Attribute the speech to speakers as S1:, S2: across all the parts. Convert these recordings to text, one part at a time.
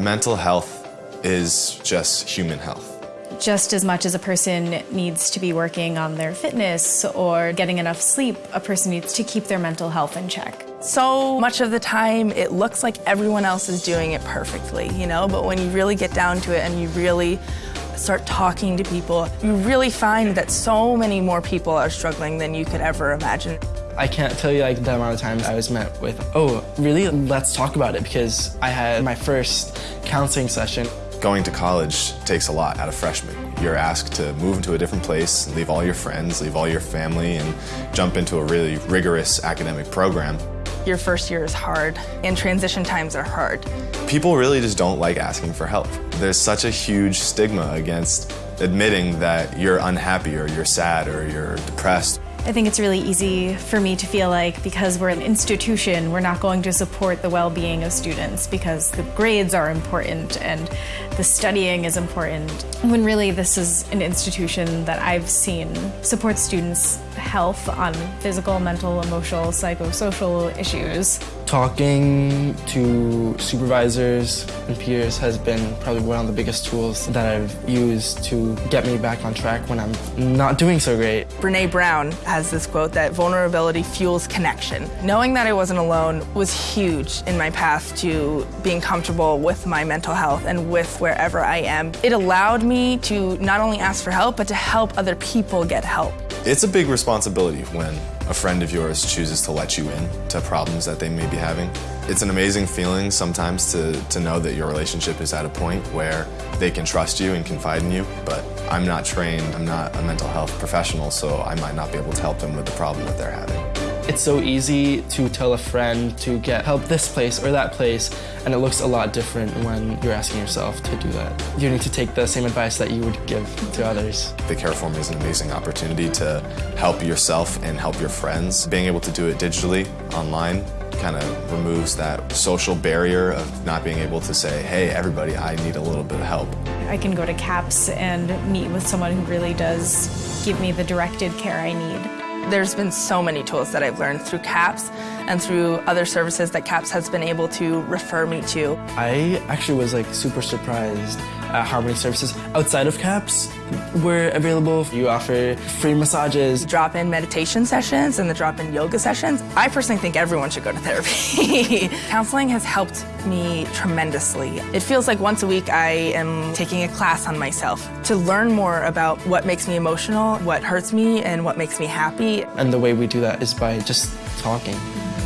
S1: Mental health is just human health.
S2: Just as much as a person needs to be working on their fitness or getting enough sleep, a person needs to keep their mental health in check.
S3: So much of the time, it looks like everyone else is doing it perfectly, you know? But when you really get down to it and you really start talking to people, you really find that so many more people are struggling than you could ever imagine.
S4: I can't tell you like the amount of times I was met with, oh, really? Let's talk about it because I had my first counseling session.
S1: Going to college takes a lot out of freshmen. You're asked to move into a different place, leave all your friends, leave all your family, and jump into a really rigorous academic program.
S3: Your first year is hard, and transition times are hard.
S1: People really just don't like asking for help. There's such a huge stigma against admitting that you're unhappy or you're sad or you're depressed.
S2: I think it's really easy for me to feel like because we're an institution, we're not going to support the well-being of students because the grades are important and the studying is important. When really this is an institution that I've seen support students' health on physical, mental, emotional, psychosocial issues.
S4: Talking to supervisors and peers has been probably one of the biggest tools that I've used to get me back on track when I'm not doing so great.
S3: Brene Brown has this quote that vulnerability fuels connection. Knowing that I wasn't alone was huge in my path to being comfortable with my mental health and with wherever I am. It allowed me to not only ask for help, but to help other people get help.
S1: It's a big responsibility when a friend of yours chooses to let you in to problems that they may be having. It's an amazing feeling sometimes to, to know that your relationship is at a point where they can trust you and confide in you, but I'm not trained, I'm not a mental health professional, so I might not be able to help them with the problem that they're having.
S4: It's so easy to tell a friend to get help this place or that place, and it looks a lot different when you're asking yourself to do that. You need to take the same advice that you would give to others.
S1: The Care For Me is an amazing opportunity to help yourself and help your friends. Being able to do it digitally, online, kind of removes that social barrier of not being able to say, hey, everybody, I need a little bit of help.
S2: I can go to CAPS and meet with someone who really does give me the directed care I need.
S3: There's been so many tools that I've learned through CAPS and through other services that CAPS has been able to refer me to.
S4: I actually was like super surprised at how many services outside of CAPS were available. You offer free massages.
S3: Drop-in meditation sessions and the drop-in yoga sessions. I personally think everyone should go to therapy. Counseling has helped me tremendously. It feels like once a week I am taking a class on myself to learn more about what makes me emotional, what hurts me, and what makes me happy.
S4: And the way we do that is by just talking,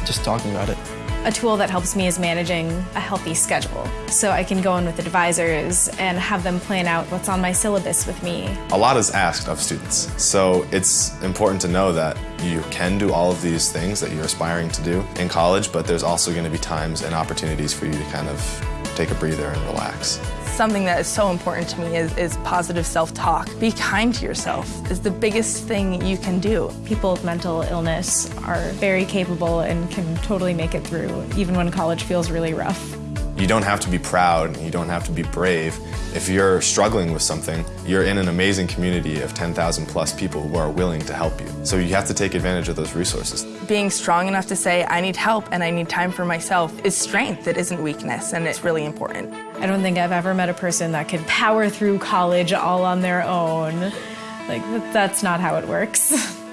S4: just talking about it.
S2: A tool that helps me is managing a healthy schedule. So I can go in with advisors and have them plan out what's on my syllabus with me.
S1: A lot is asked of students, so it's important to know that you can do all of these things that you're aspiring to do in college, but there's also going to be times and opportunities for you to kind of take a breather and relax.
S3: Something that is so important to me is, is positive self-talk. Be kind to yourself is the biggest thing you can do.
S2: People with mental illness are very capable and can totally make it through, even when college feels really rough.
S1: You don't have to be proud, you don't have to be brave. If you're struggling with something, you're in an amazing community of 10,000 plus people who are willing to help you. So you have to take advantage of those resources.
S3: Being strong enough to say, I need help and I need time for myself is strength, it isn't weakness, and it's really important.
S2: I don't think I've ever met a person that could power through college all on their own. Like, that's not how it works.